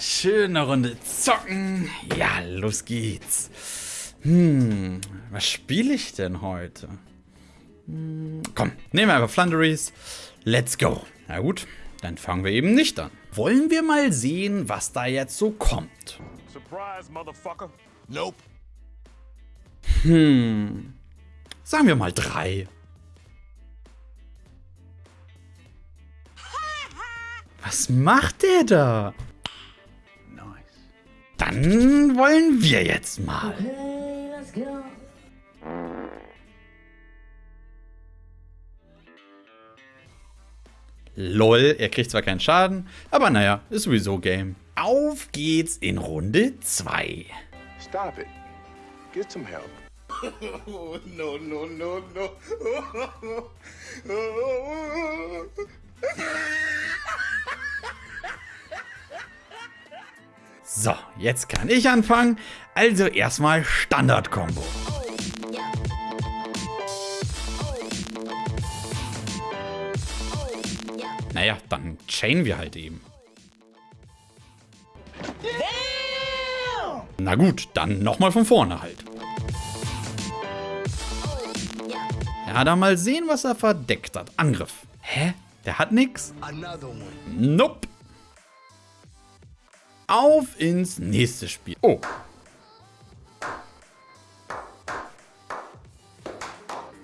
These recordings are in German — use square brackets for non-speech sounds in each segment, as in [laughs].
schöne Runde zocken. Ja, los geht's. Hm, was spiele ich denn heute? Hm, komm, nehmen wir einfach Flunderies. Let's go. Na gut, dann fangen wir eben nicht an. Wollen wir mal sehen, was da jetzt so kommt. Surprise, motherfucker. Nope. Hm, sagen wir mal drei. Was macht der da? Dann wollen wir jetzt mal. Okay, let's go. LOL, er kriegt zwar keinen Schaden, aber naja, ist sowieso Game. Auf geht's in Runde 2. Stop it. Get some help. [laughs] no, no, no, no. [laughs] So, jetzt kann ich anfangen. Also erstmal Standard-Kombo. Naja, dann chainen wir halt eben. Na gut, dann nochmal von vorne halt. Ja, da mal sehen, was er verdeckt hat. Angriff. Hä? Der hat nix? Nope. Auf ins nächste Spiel. Oh.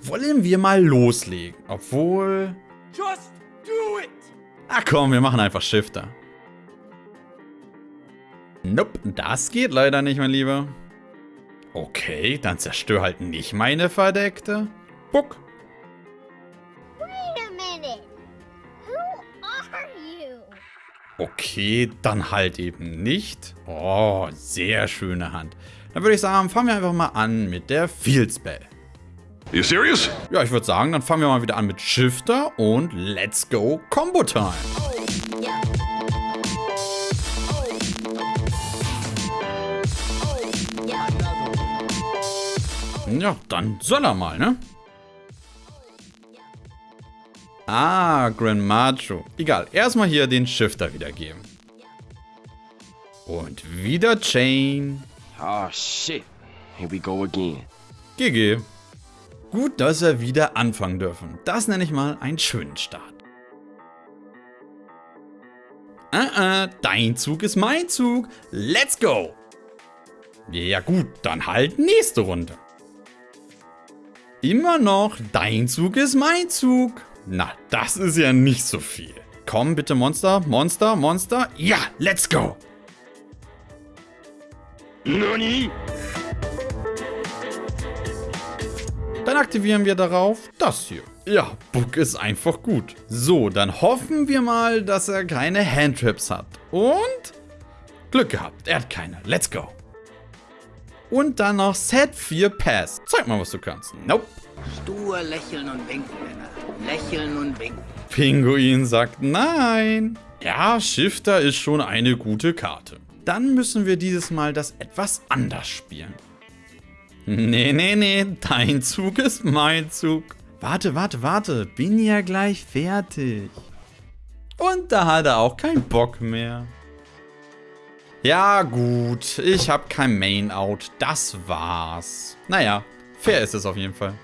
Wollen wir mal loslegen? Obwohl... Just do it! Ach komm, wir machen einfach Shifter. Nope, das geht leider nicht, mein Lieber. Okay, dann zerstör halt nicht meine Verdeckte. Buck. Okay, dann halt eben nicht. Oh, sehr schöne Hand. Dann würde ich sagen, fangen wir einfach mal an mit der Field Spell. You serious? Ja, ich würde sagen, dann fangen wir mal wieder an mit Shifter und let's go Combo Time. Ja, dann soll er mal, ne? Ah, Grand Macho. Egal, erstmal hier den Shifter wiedergeben. Und wieder Chain. Oh shit. Here we go again. GG. Gut, dass wir wieder anfangen dürfen. Das nenne ich mal einen schönen Start. Uh -uh, dein Zug ist mein Zug. Let's go. Ja gut, dann halt nächste Runde. Immer noch, dein Zug ist mein Zug. Na, das ist ja nicht so viel. Komm bitte, Monster, Monster, Monster. Ja, let's go. Nani? Dann aktivieren wir darauf das hier. Ja, Book ist einfach gut. So, dann hoffen wir mal, dass er keine Handtraps hat. Und Glück gehabt, er hat keine. Let's go. Und dann noch Set 4 Pass. Zeig mal, was du kannst. Nope. Stur lächeln und winken, Männer. Lächeln und winken. Pinguin sagt nein. Ja, Shifter ist schon eine gute Karte. Dann müssen wir dieses Mal das etwas anders spielen. Nee, nee, nee, dein Zug ist mein Zug. Warte, warte, warte, bin ja gleich fertig. Und da hat er auch keinen Bock mehr. Ja gut, ich habe kein Main-Out, das war's. Naja, fair ist es auf jeden Fall.